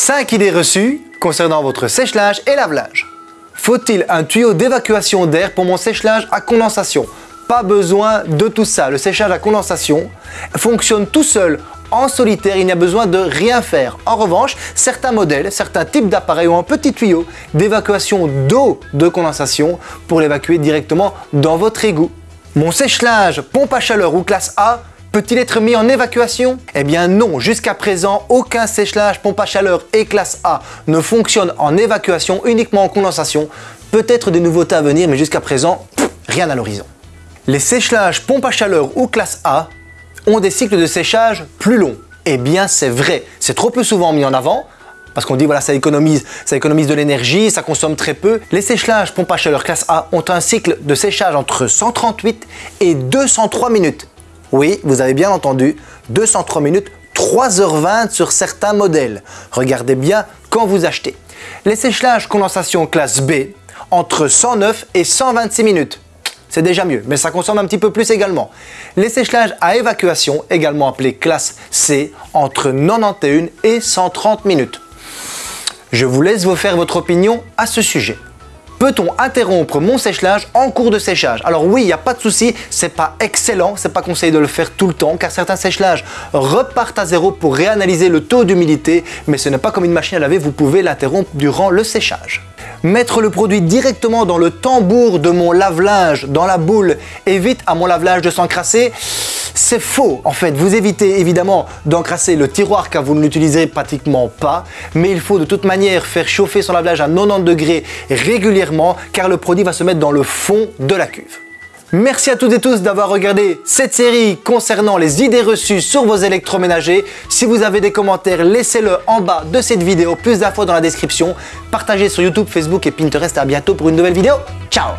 5 idées reçues concernant votre sèche-linge et lave-linge. Faut-il un tuyau d'évacuation d'air pour mon sèche-linge à condensation? Pas besoin de tout ça. Le séchage à condensation fonctionne tout seul en solitaire, il n'y a besoin de rien faire. En revanche, certains modèles, certains types d'appareils ont un petit tuyau d'évacuation d'eau de condensation pour l'évacuer directement dans votre égout. Mon sèche-linge pompe à chaleur ou classe A peut-il être mis en évacuation? Eh bien non, jusqu'à présent, aucun sèche-linge pompe à chaleur et classe A ne fonctionne en évacuation, uniquement en condensation. Peut-être des nouveautés à venir, mais jusqu'à présent, rien à l'horizon. Les sèche-linges pompe à chaleur ou classe A ont des cycles de séchage plus longs. Eh bien c'est vrai, c'est trop peu souvent mis en avant, parce qu'on dit voilà ça économise, ça économise de l'énergie, ça consomme très peu. Les séchages pompe à chaleur classe A ont un cycle de séchage entre 138 et 203 minutes. Oui, vous avez bien entendu, 203 minutes, 3h20 sur certains modèles. Regardez bien quand vous achetez. Les séchages condensation classe B entre 109 et 126 minutes c'est déjà mieux, mais ça consomme un petit peu plus également. Les séchages à évacuation, également appelés classe C, entre 91 et 130 minutes. Je vous laisse vous faire votre opinion à ce sujet. Peut-on interrompre mon séchage en cours de séchage? Alors oui, il n'y a pas de souci, c'est pas excellent, c'est pas conseillé de le faire tout le temps car certains séchages repartent à zéro pour réanalyser le taux d'humidité, mais ce n'est pas comme une machine à laver, vous pouvez l'interrompre durant le séchage. Mettre le produit directement dans le tambour de mon lave-linge, dans la boule, évite à mon lave-linge de s'encrasser. C'est faux en fait, vous évitez évidemment d'encrasser le tiroir car vous ne l'utilisez pratiquement pas, mais il faut de toute manière faire chauffer son lave-linge à 90 degrés régulièrement car le produit va se mettre dans le fond de la cuve. Merci à toutes et tous d'avoir regardé cette série concernant les idées reçues sur vos électroménagers. Si vous avez des commentaires, laissez-le en bas de cette vidéo. Plus d'infos dans la description. Partagez sur YouTube, Facebook et Pinterest. À bientôt pour une nouvelle vidéo. Ciao